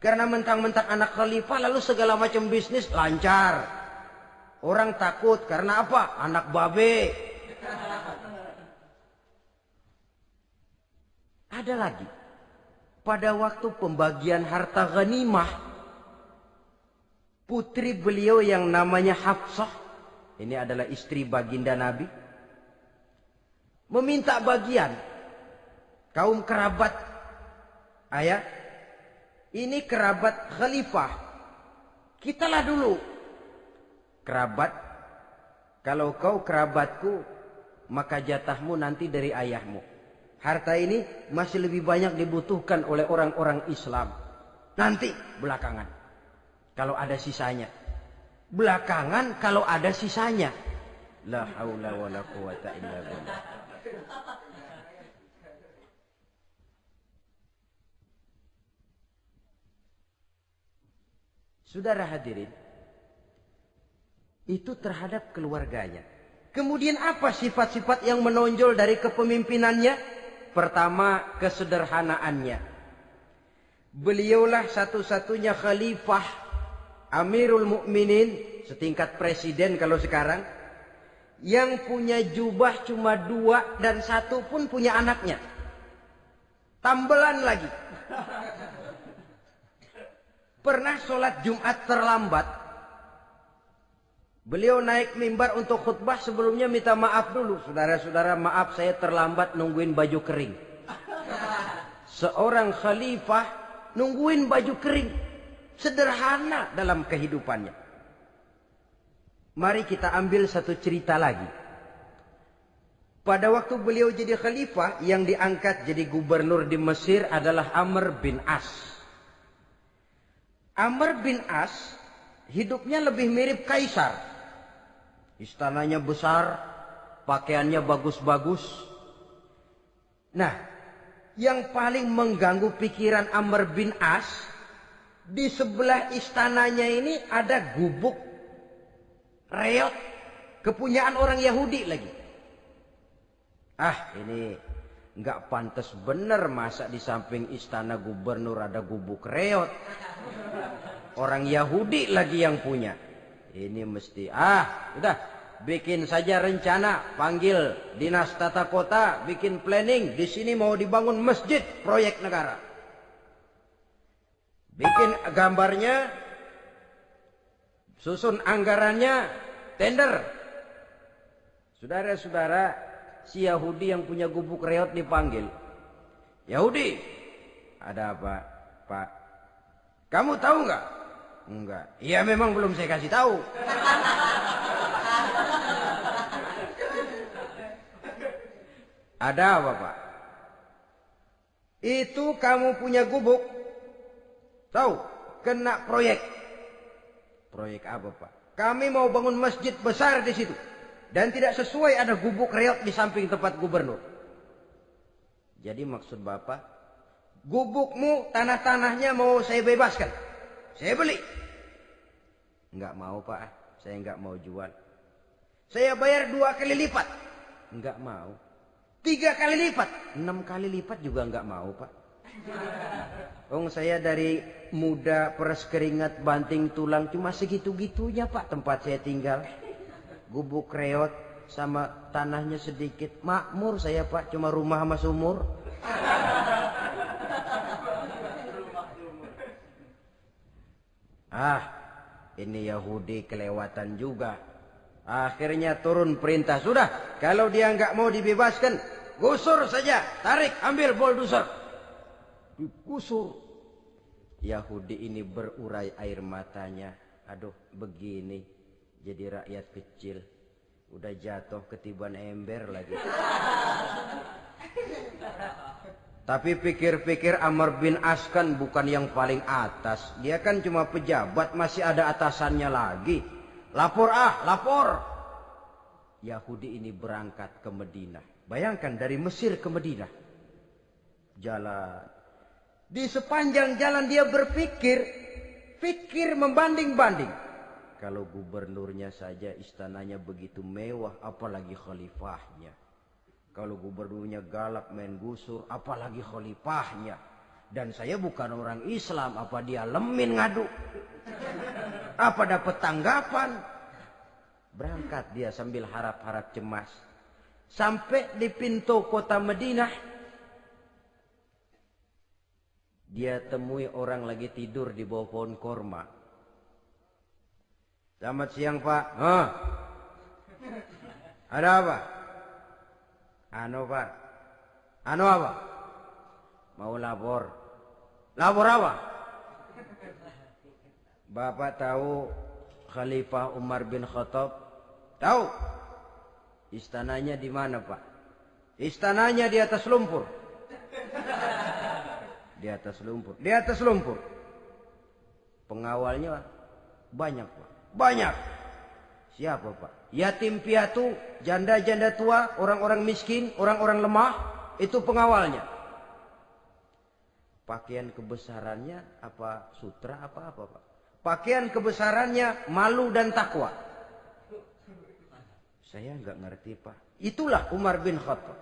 Karena mentang-mentang anak khalifah lalu segala macam bisnis lancar. Orang takut karena apa? Anak babe. Ada lagi. Pada waktu pembagian harta ghanimah, putri beliau yang namanya Hafsah, ini adalah istri baginda Nabi, meminta bagian kaum kerabat. Ayah ini kerabat khalifah. Kitalah dulu. Kerabat kalau kau kerabatku maka jatahmu nanti dari ayahmu. Harta ini masih lebih banyak dibutuhkan oleh orang-orang Islam. Nanti belakangan kalau ada sisanya belakangan kalau ada sisanya la haula wala quwata illa billah Saudara hadirin, itu terhadap keluarganya. Kemudian apa sifat-sifat yang menonjol dari kepemimpinannya? Pertama, kesederhanaannya. Beliaulah satu-satunya khalifah Amirul Mukminin setingkat presiden kalau sekarang yang punya jubah cuma dua dan satu pun punya anaknya. Tambelan lagi. Pernah sholat Jumat terlambat. Beliau naik mimbar untuk khutbah sebelumnya minta maaf dulu. Saudara-saudara maaf saya terlambat nungguin baju kering. Seorang khalifah nungguin baju kering. Sederhana dalam kehidupannya. Mari kita ambil satu cerita lagi. Pada waktu beliau jadi khalifah yang diangkat jadi gubernur di Mesir adalah Amr bin As. Amr bin As hidupnya lebih mirip kaisar. Istananya besar, pakaiannya bagus-bagus. Nah, yang paling mengganggu pikiran Amr bin As di sebelah istananya ini ada gubuk reot kepunyaan orang Yahudi lagi. Ah, ini nggak pantas bener masa di samping istana gubernur ada gubuk reot. Orang Yahudi lagi yang punya. Ini mesti ah, udah bikin saja rencana, panggil dinas tata kota, bikin planning. Di sini mau dibangun masjid proyek negara. Bikin gambarnya, susun anggarannya, tender. Saudara-saudara, si Yahudi yang punya gubuk reot dipanggil. Yahudi, ada apa, Pak? Kamu tahu nggak? Enggak. Iya memang belum saya kasih tahu. Ada apa Pak? Itu kamu punya gubuk. Tahu? Kena proyek. Proyek apa Pak? Kami mau bangun masjid besar di situ. Dan tidak sesuai ada gubuk reot di samping tempat gubernur. Jadi maksud Bapak, gubukmu tanah-tanahnya mau saya bebaskan. Saya beli. Enggak mau Pak, saya enggak mau jual. Saya bayar dua kali lipat. Enggak mau. Tiga kali lipat. Enam kali lipat juga enggak mau Pak. Oh saya dari muda peres keringat banting tulang cuma segitu-gitunya Pak tempat saya tinggal gubuk reot sama tanahnya sedikit. Makmur saya pak, cuma rumah sama sumur. ah, ini Yahudi kelewatan juga. Akhirnya turun perintah. Sudah, kalau dia nggak mau dibebaskan, gusur saja. Tarik, ambil bulldozer. Digusur. Yahudi ini berurai air matanya. Aduh, begini jadi rakyat kecil udah jatuh ketiban ember lagi Tapi pikir-pikir Amr bin As kan bukan yang paling atas. Dia kan cuma pejabat, masih ada atasannya lagi. Lapor ah, lapor. Yahudi ini berangkat ke Medina. Bayangkan dari Mesir ke Medina. Jalan. Di sepanjang jalan dia berpikir. Pikir membanding-banding. Kalau gubernurnya saja istananya begitu mewah, apalagi khalifahnya. Kalau gubernurnya galak main gusur, apalagi khalifahnya. Dan saya bukan orang Islam, apa dia lemin ngadu? Apa dapat tanggapan? Berangkat dia sambil harap-harap cemas. Sampai di pintu kota Madinah. Dia temui orang lagi tidur di bawah pohon korma. Selamat siang pak. Hah? Ada apa? Anu pak. Anu apa? Mau lapor. Lapor apa? Bapak tahu Khalifah Umar bin Khattab? Tahu? Istananya di mana pak? Istananya di atas lumpur. Di atas lumpur. Di atas lumpur. Pengawalnya banyak pak. Banyak. Siapa pak? Yatim piatu, janda-janda tua, orang-orang miskin, orang-orang lemah. Itu pengawalnya. Pakaian kebesarannya apa sutra apa apa pak? Pakaian kebesarannya malu dan takwa. Saya nggak ngerti pak. Itulah Umar bin Khattab.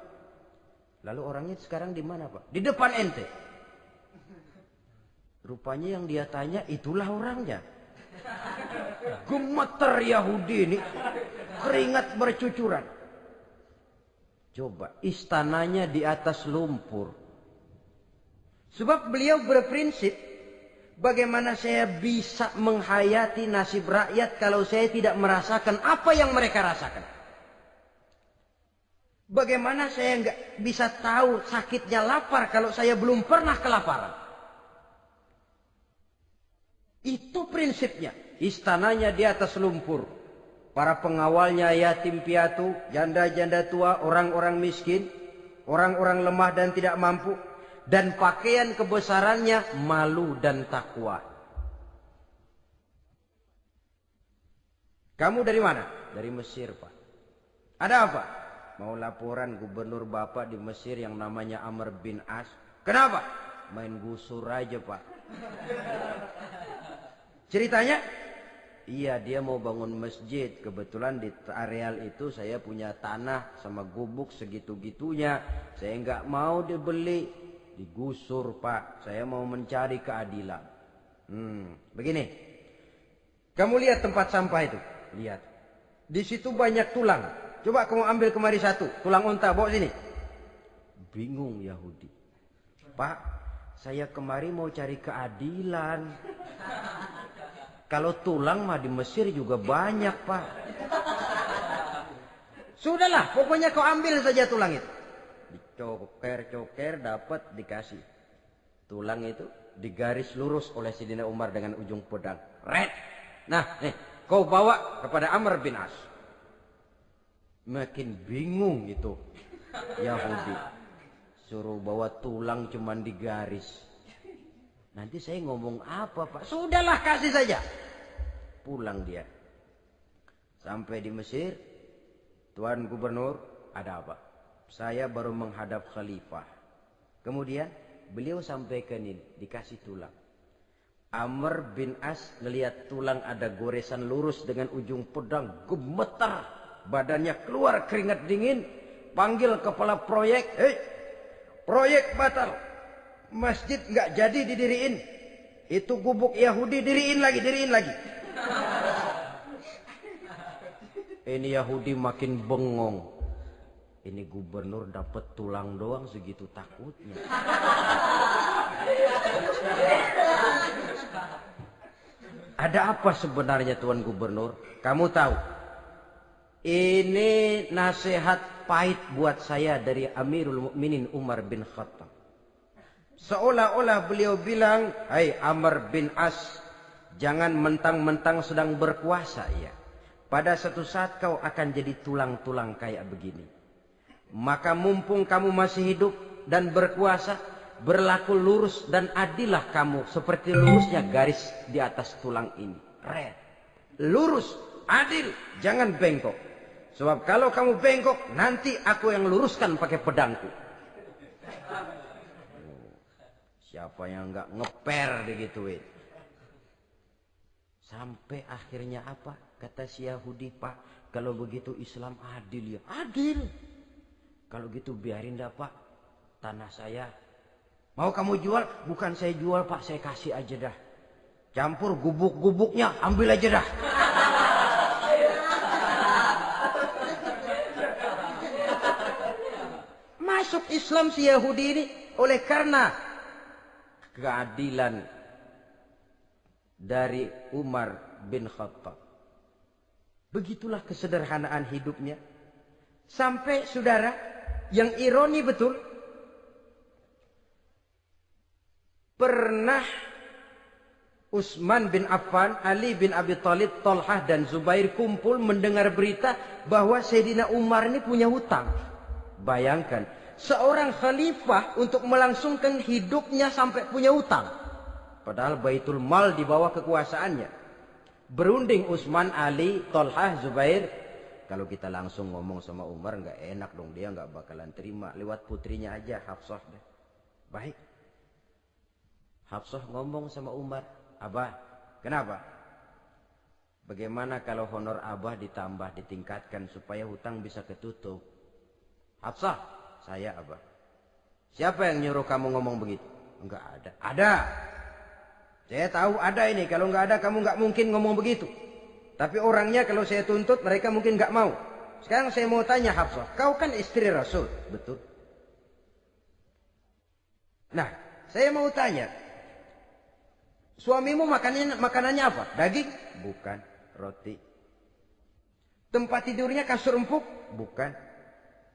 Lalu orangnya sekarang di mana pak? Di depan ente. Rupanya yang dia tanya itulah orangnya. Gemeter Yahudi ini. Keringat bercucuran. Coba istananya di atas lumpur. Sebab beliau berprinsip. Bagaimana saya bisa menghayati nasib rakyat kalau saya tidak merasakan apa yang mereka rasakan. Bagaimana saya nggak bisa tahu sakitnya lapar kalau saya belum pernah kelaparan. Itu prinsipnya. Istananya di atas lumpur. Para pengawalnya yatim piatu, janda-janda tua, orang-orang miskin, orang-orang lemah dan tidak mampu. Dan pakaian kebesarannya malu dan takwa. Kamu dari mana? Dari Mesir, Pak. Ada apa? Mau laporan gubernur Bapak di Mesir yang namanya Amr bin As. Kenapa? Main gusur aja, Pak. Ceritanya? Iya, dia mau bangun masjid. Kebetulan di areal itu saya punya tanah sama gubuk segitu-gitunya. Saya nggak mau dibeli. Digusur, Pak. Saya mau mencari keadilan. Hmm, begini. Kamu lihat tempat sampah itu? Lihat. Di situ banyak tulang. Coba kamu ambil kemari satu. Tulang unta, bawa sini. Bingung Yahudi. Pak, saya kemari mau cari keadilan. Kalau tulang mah di Mesir juga banyak, Pak. Sudahlah, pokoknya kau ambil saja tulang itu. Dicoker-coker dapat dikasih. Tulang itu digaris lurus oleh Sidina Umar dengan ujung pedang. Red. Nah, nih, kau bawa kepada Amr bin As. Makin bingung itu Yahudi. Suruh bawa tulang cuman digaris. Nanti saya ngomong apa pak? Sudahlah kasih saja. Pulang dia. Sampai di Mesir. Tuan Gubernur ada apa? Saya baru menghadap khalifah. Kemudian beliau sampaikan ini. Dikasih tulang. Amr bin As ngelihat tulang ada goresan lurus dengan ujung pedang. Gemetar. Badannya keluar keringat dingin. Panggil kepala proyek. Hei, proyek batal masjid nggak jadi didiriin. Itu gubuk Yahudi diriin lagi, diriin lagi. Ini Yahudi makin bengong. Ini gubernur dapat tulang doang segitu takutnya. Ada apa sebenarnya Tuan Gubernur? Kamu tahu? Ini nasihat pahit buat saya dari Amirul Mukminin Umar bin Khattab. Seolah-olah beliau bilang, Hai Amr bin As, jangan mentang-mentang sedang berkuasa ya. Pada satu saat kau akan jadi tulang-tulang kayak begini. Maka mumpung kamu masih hidup dan berkuasa, berlaku lurus dan adillah kamu seperti lurusnya garis di atas tulang ini. Red. Lurus, adil, jangan bengkok. Sebab kalau kamu bengkok, nanti aku yang luruskan pakai pedangku. Siapa yang nggak ngeper digituin? Sampai akhirnya apa? Kata si Yahudi, Pak, kalau begitu Islam adil ya. Adil. Kalau gitu biarin dah Pak, tanah saya. Mau kamu jual? Bukan saya jual Pak, saya kasih aja dah. Campur gubuk-gubuknya, ambil aja dah. Masuk Islam si Yahudi ini oleh karena keadilan dari Umar bin Khattab. Begitulah kesederhanaan hidupnya. Sampai saudara, yang ironi betul, pernah Utsman bin Affan, Ali bin Abi Thalib, Talhah dan Zubair kumpul mendengar berita bahwa Sayyidina Umar ini punya hutang. Bayangkan, seorang khalifah untuk melangsungkan hidupnya sampai punya hutang. Padahal Baitul Mal di bawah kekuasaannya. Berunding Utsman, Ali, Tolhah, Zubair. Kalau kita langsung ngomong sama Umar nggak enak dong. Dia nggak bakalan terima. Lewat putrinya aja Hafsah. Deh. Baik. Hafsah ngomong sama Umar. Abah, kenapa? Bagaimana kalau honor Abah ditambah, ditingkatkan supaya hutang bisa ketutup? Hafsah, saya Abah. Siapa yang nyuruh kamu ngomong begitu? Enggak ada. Ada. Saya tahu ada ini. Kalau nggak ada kamu nggak mungkin ngomong begitu. Tapi orangnya kalau saya tuntut mereka mungkin nggak mau. Sekarang saya mau tanya Hafsah. Kau kan istri Rasul. Betul. Nah saya mau tanya. Suamimu makanannya, makanannya apa? Daging? Bukan. Roti. Tempat tidurnya kasur empuk? Bukan.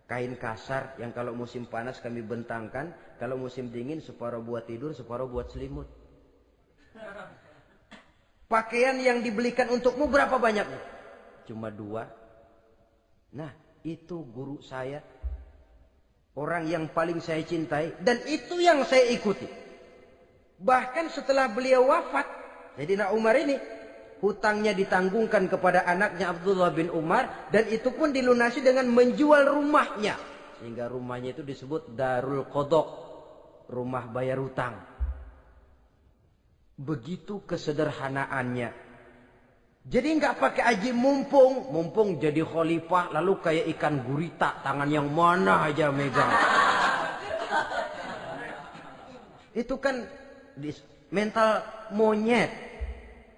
Kain kasar yang kalau musim panas kami bentangkan. Kalau musim dingin separuh buat tidur, separuh buat selimut. Pakaian yang dibelikan untukmu berapa banyaknya? Cuma dua. Nah, itu guru saya. Orang yang paling saya cintai. Dan itu yang saya ikuti. Bahkan setelah beliau wafat. Jadi Umar ini. Hutangnya ditanggungkan kepada anaknya Abdullah bin Umar. Dan itu pun dilunasi dengan menjual rumahnya. Sehingga rumahnya itu disebut Darul Kodok. Rumah bayar hutang. Begitu kesederhanaannya. Jadi nggak pakai aji mumpung, mumpung jadi khalifah lalu kayak ikan gurita tangan yang mana aja megang. Itu kan mental monyet.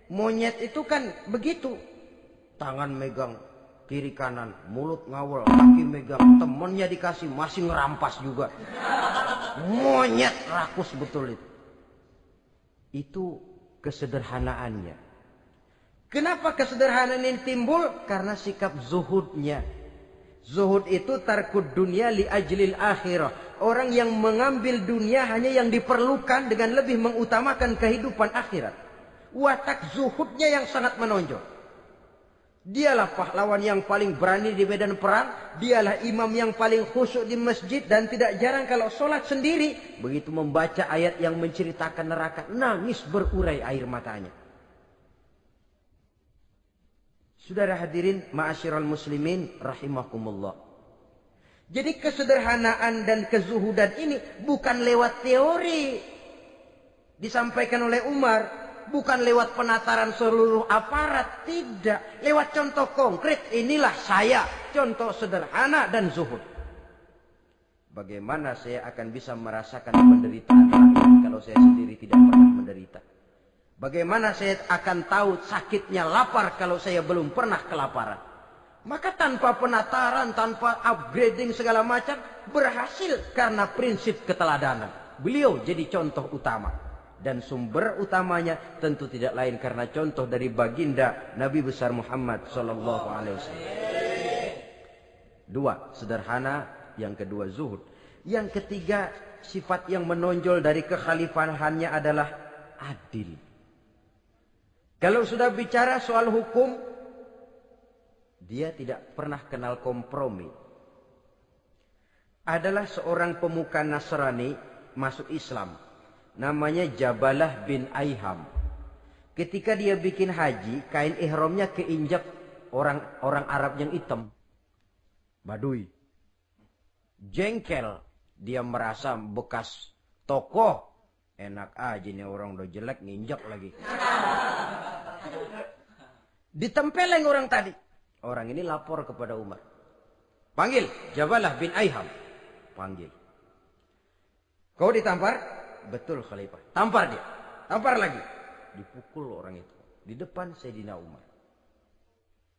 Monyet itu kan begitu. Tangan megang kiri kanan, mulut ngawal, kaki megang, temennya dikasih masih ngerampas juga. Monyet rakus betul itu. Itu kesederhanaannya. Kenapa kesederhanaan ini timbul? Karena sikap zuhudnya. Zuhud itu tarkud dunia li ajlil akhirah. Orang yang mengambil dunia hanya yang diperlukan dengan lebih mengutamakan kehidupan akhirat. Watak zuhudnya yang sangat menonjol. Dialah pahlawan yang paling berani di medan perang. Dialah imam yang paling khusyuk di masjid. Dan tidak jarang kalau sholat sendiri. Begitu membaca ayat yang menceritakan neraka. Nangis berurai air matanya. Saudara hadirin ma'asyiral muslimin rahimakumullah. Jadi kesederhanaan dan kezuhudan ini bukan lewat teori. Disampaikan oleh Umar bukan lewat penataran seluruh aparat, tidak. Lewat contoh konkret, inilah saya, contoh sederhana dan zuhud. Bagaimana saya akan bisa merasakan penderitaan kalau saya sendiri tidak pernah menderita? Bagaimana saya akan tahu sakitnya lapar kalau saya belum pernah kelaparan? Maka tanpa penataran, tanpa upgrading segala macam, berhasil karena prinsip keteladanan. Beliau jadi contoh utama dan sumber utamanya tentu tidak lain karena contoh dari baginda Nabi besar Muhammad sallallahu alaihi wasallam. Dua, sederhana, yang kedua zuhud. Yang ketiga, sifat yang menonjol dari kekhalifahannya adalah adil. Kalau sudah bicara soal hukum, dia tidak pernah kenal kompromi. Adalah seorang pemuka Nasrani masuk Islam. Namanya Jabalah bin Aiham. Ketika dia bikin haji, kain ihramnya keinjak orang orang Arab yang hitam. Badui. Jengkel. Dia merasa bekas tokoh. Enak aja nih orang udah jelek nginjak lagi. Ditempeleng orang tadi. Orang ini lapor kepada Umar. Panggil Jabalah bin Aiham. Panggil. Kau ditampar? Betul Khalifah. Tampar dia. Tampar lagi. Dipukul orang itu. Di depan Sayyidina Umar.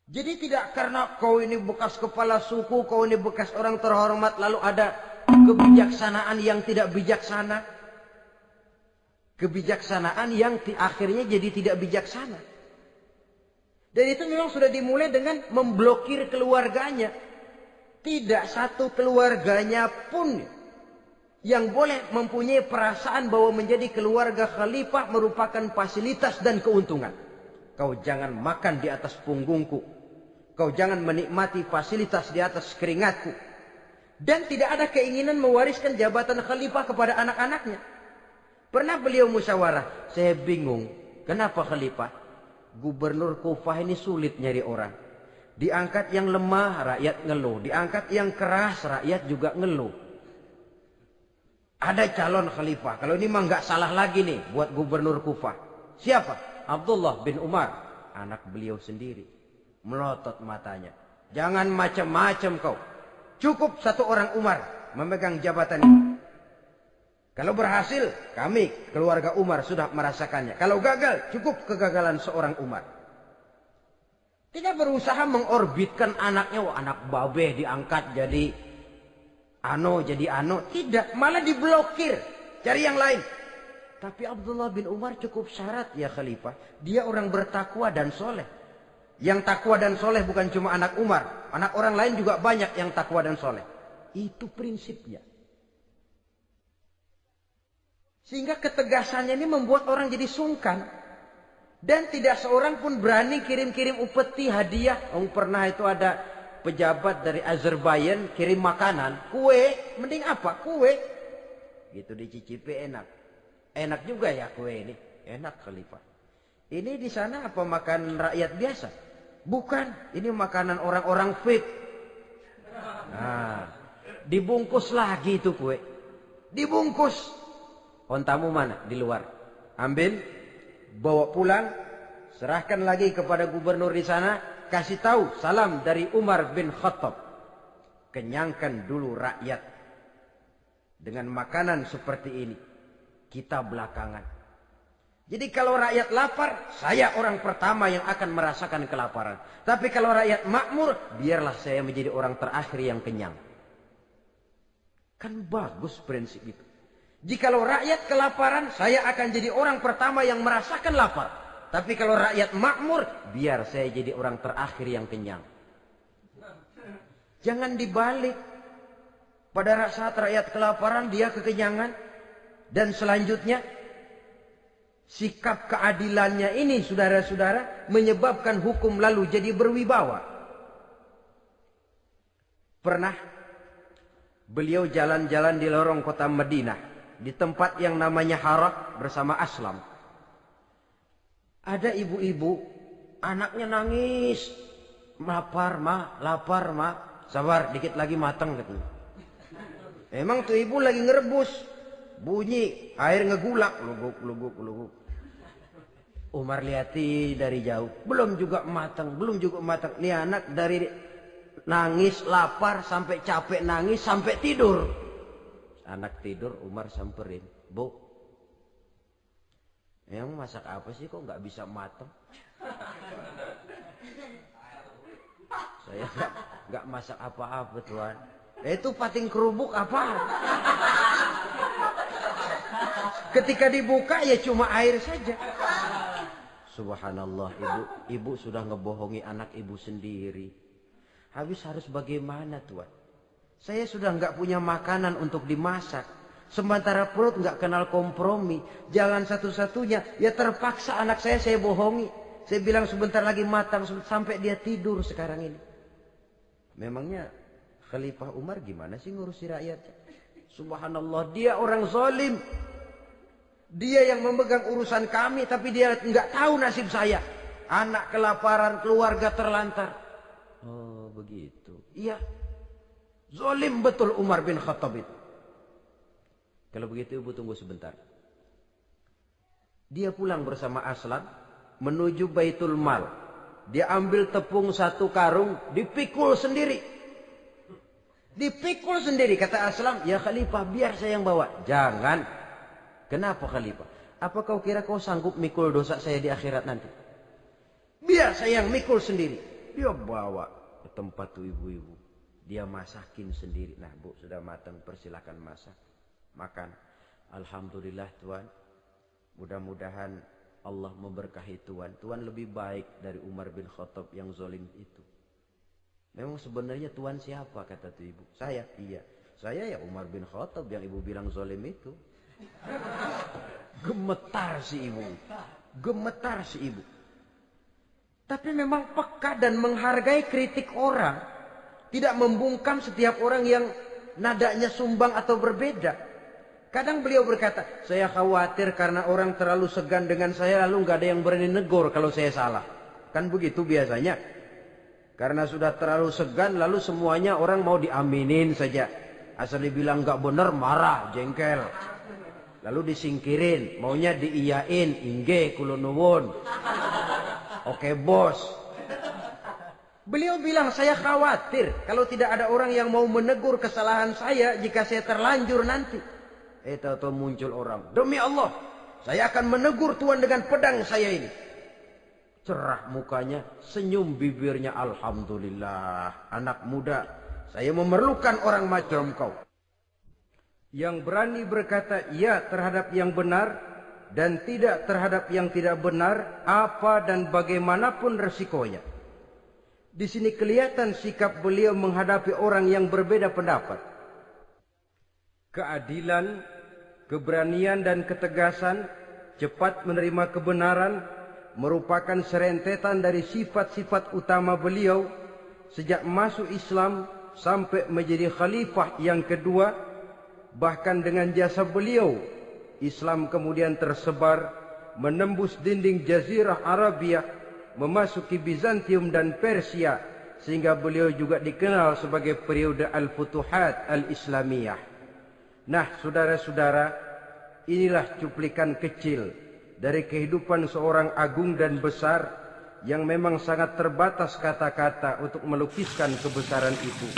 Jadi tidak karena kau ini bekas kepala suku, kau ini bekas orang terhormat, lalu ada kebijaksanaan yang tidak bijaksana. Kebijaksanaan yang akhirnya jadi tidak bijaksana. Dan itu memang sudah dimulai dengan memblokir keluarganya. Tidak satu keluarganya pun yang boleh mempunyai perasaan bahwa menjadi keluarga khalifah merupakan fasilitas dan keuntungan. Kau jangan makan di atas punggungku. Kau jangan menikmati fasilitas di atas keringatku. Dan tidak ada keinginan mewariskan jabatan khalifah kepada anak-anaknya. Pernah beliau musyawarah. Saya bingung. Kenapa khalifah? Gubernur Kufah ini sulit nyari orang. Diangkat yang lemah, rakyat ngeluh. Diangkat yang keras, rakyat juga ngeluh. Ada calon khalifah. Kalau ini mah nggak salah lagi nih buat gubernur Kufah. Siapa? Abdullah bin Umar. Anak beliau sendiri. Melotot matanya. Jangan macam-macam kau. Cukup satu orang Umar memegang jabatan ini. Kalau berhasil, kami keluarga Umar sudah merasakannya. Kalau gagal, cukup kegagalan seorang Umar. Tidak berusaha mengorbitkan anaknya, oh, anak babe diangkat jadi ano, jadi ano. Tidak, malah diblokir. Cari yang lain. Tapi Abdullah bin Umar cukup syarat ya khalifah. Dia orang bertakwa dan soleh. Yang takwa dan soleh bukan cuma anak Umar. Anak orang lain juga banyak yang takwa dan soleh. Itu prinsipnya. Sehingga ketegasannya ini membuat orang jadi sungkan. Dan tidak seorang pun berani kirim-kirim upeti hadiah. Oh, pernah itu ada pejabat dari Azerbaijan kirim makanan. Kue, mending apa? Kue. Gitu dicicipi enak. Enak juga ya kue ini. Enak khalifah. Ini di sana apa makan rakyat biasa? Bukan. Ini makanan orang-orang fit. Nah, dibungkus lagi itu kue. Dibungkus. Ontamu mana? Di luar. Ambil, bawa pulang, serahkan lagi kepada gubernur di sana, kasih tahu salam dari Umar bin Khattab. Kenyangkan dulu rakyat dengan makanan seperti ini. Kita belakangan. Jadi kalau rakyat lapar, saya orang pertama yang akan merasakan kelaparan. Tapi kalau rakyat makmur, biarlah saya menjadi orang terakhir yang kenyang. Kan bagus prinsip itu. Jikalau rakyat kelaparan, saya akan jadi orang pertama yang merasakan lapar. Tapi kalau rakyat makmur, biar saya jadi orang terakhir yang kenyang. Jangan dibalik. Pada saat rakyat kelaparan, dia kekenyangan. Dan selanjutnya, sikap keadilannya ini, saudara-saudara, menyebabkan hukum lalu jadi berwibawa. Pernah beliau jalan-jalan di lorong kota Madinah di tempat yang namanya Harak bersama Aslam. Ada ibu-ibu, anaknya nangis, lapar ma, lapar ma, sabar dikit lagi matang gitu. Emang tuh ibu lagi ngerebus, bunyi air ngegulak, luguk luguk luguk. Umar lihati dari jauh, belum juga matang, belum juga matang. Nih anak dari nangis, lapar, sampai capek nangis, sampai tidur. Anak tidur Umar samperin. Bu. Yang masak apa sih kok nggak bisa matang? Saya nggak masak apa-apa tuan. Eh, itu pating kerubuk apa? Ketika dibuka ya cuma air saja. Subhanallah ibu, ibu sudah ngebohongi anak ibu sendiri. Habis harus bagaimana tuan? Saya sudah nggak punya makanan untuk dimasak. Sementara perut nggak kenal kompromi. Jalan satu-satunya, ya terpaksa anak saya saya bohongi. Saya bilang sebentar lagi matang sampai dia tidur sekarang ini. Memangnya Khalifah Umar gimana sih ngurusi rakyat? Subhanallah, dia orang zalim. Dia yang memegang urusan kami tapi dia nggak tahu nasib saya. Anak kelaparan, keluarga terlantar. Oh, begitu. Iya. Zalim betul Umar bin Khattab itu. Kalau begitu ibu tunggu sebentar. Dia pulang bersama Aslan menuju Baitul Mal. Dia ambil tepung satu karung, dipikul sendiri. Dipikul sendiri kata Aslam, ya Khalifah biar saya yang bawa. Jangan. Kenapa Khalifah? Apa kau kira kau sanggup mikul dosa saya di akhirat nanti? Biar saya yang mikul sendiri. Dia bawa ke tempat ibu-ibu. Dia masakin sendiri. Nah bu sudah matang persilahkan masak. Makan. Alhamdulillah Tuhan. Mudah-mudahan Allah memberkahi Tuhan. Tuhan lebih baik dari Umar bin Khattab yang zolim itu. Memang sebenarnya Tuhan siapa kata tu ibu? Saya. Iya. Saya ya Umar bin Khattab yang ibu bilang zolim itu. Gemetar si ibu. Gemetar si ibu. Tapi memang peka dan menghargai kritik orang. Tidak membungkam setiap orang yang nadanya sumbang atau berbeda. Kadang beliau berkata, saya khawatir karena orang terlalu segan dengan saya lalu nggak ada yang berani negor kalau saya salah. Kan begitu biasanya. Karena sudah terlalu segan lalu semuanya orang mau diaminin saja. Asal dibilang nggak benar marah, jengkel. Lalu disingkirin, maunya diiyain, ingge kulonuwun. Oke bos. Beliau bilang saya khawatir kalau tidak ada orang yang mau menegur kesalahan saya jika saya terlanjur nanti. Eh muncul orang. Demi Allah, saya akan menegur Tuhan dengan pedang saya ini. Cerah mukanya, senyum bibirnya. Alhamdulillah, anak muda. Saya memerlukan orang macam kau. Yang berani berkata ya terhadap yang benar dan tidak terhadap yang tidak benar, apa dan bagaimanapun resikonya. Di sini kelihatan sikap beliau menghadapi orang yang berbeda pendapat. Keadilan keberanian dan ketegasan, cepat menerima kebenaran, merupakan serentetan dari sifat-sifat utama beliau sejak masuk Islam sampai menjadi khalifah yang kedua, bahkan dengan jasa beliau, Islam kemudian tersebar menembus dinding Jazirah Arabia, memasuki Bizantium dan Persia, sehingga beliau juga dikenal sebagai periode Al-Futuhat Al-Islamiyah. Nah, saudara-saudara, inilah cuplikan kecil dari kehidupan seorang agung dan besar yang memang sangat terbatas kata-kata untuk melukiskan kebesaran itu.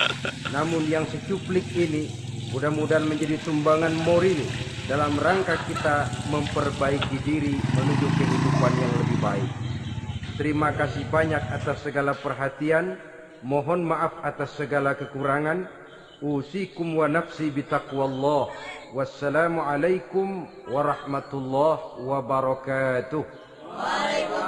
Namun yang secuplik ini mudah-mudahan menjadi sumbangan moral dalam rangka kita memperbaiki diri menuju kehidupan yang lebih baik. Terima kasih banyak atas segala perhatian. Mohon maaf atas segala kekurangan. أوصيكم ونفسي بتقوى الله والسلام عليكم ورحمة الله وبركاته. وعليكم